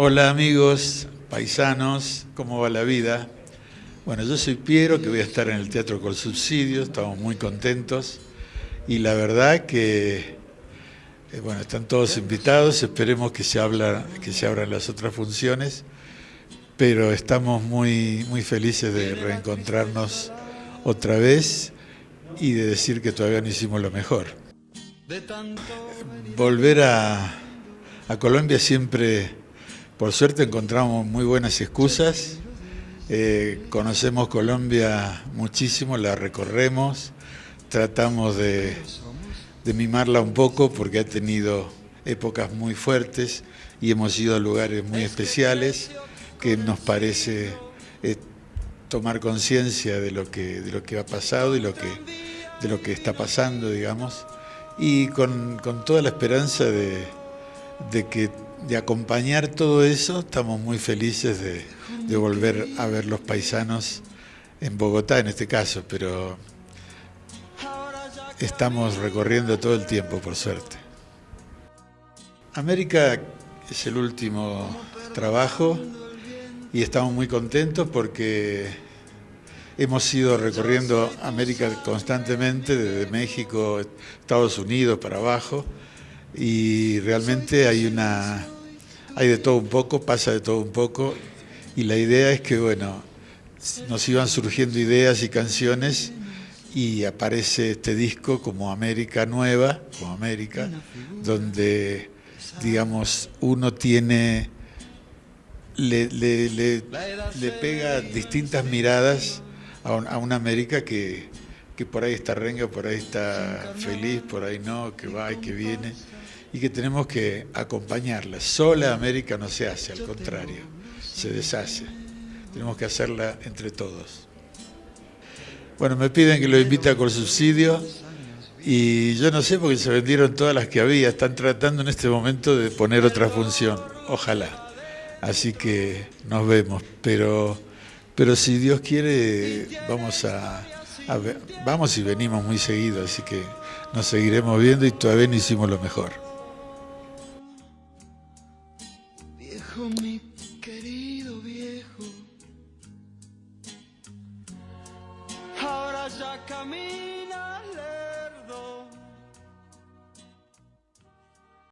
Hola amigos, paisanos, ¿cómo va la vida? Bueno, yo soy Piero, que voy a estar en el Teatro con Subsidio, estamos muy contentos y la verdad que, eh, bueno, están todos invitados, esperemos que se, habla, que se abran las otras funciones, pero estamos muy, muy felices de reencontrarnos otra vez y de decir que todavía no hicimos lo mejor. Volver a, a Colombia siempre, por suerte, encontramos muy buenas excusas. Eh, conocemos Colombia muchísimo, la recorremos, tratamos de, mimarla un poco porque ha tenido épocas muy fuertes y hemos ido a lugares muy especiales que nos parece eh, tomar conciencia de lo que de lo que ha pasado y de lo que está pasando, digamos, y con, toda la esperanza de, que de acompañar todo eso, estamos muy felices de, volver a ver los paisanos en Bogotá en este caso, pero estamos recorriendo todo el tiempo, por suerte. América es el último trabajo y estamos muy contentos porque hemos ido recorriendo América constantemente, desde México, Estados Unidos para abajo, y realmente hay una hay de todo un poco, pasa de todo un poco, y la idea es que, bueno, nos iban surgiendo ideas y canciones y aparece este disco como América Nueva, como América, donde, digamos, uno tiene, le, le, pega distintas miradas a, una América que, que, por ahí está renga, por ahí está feliz, por ahí no, que va y que viene, y que tenemos que acompañarla. Sola América no se hace, al contrario, se deshace. Tenemos que hacerla entre todos. Bueno, me piden que lo invite con subsidio y yo no sé porque se vendieron todas las que había. Están tratando en este momento de poner otra función. Ojalá. Así que nos vemos. Pero, pero si Dios quiere, vamos a, ver, vamos y venimos muy seguido. Así que nos seguiremos viendo y todavía no hicimos lo mejor. Viejo, mi querido viejo. ahora ya camino.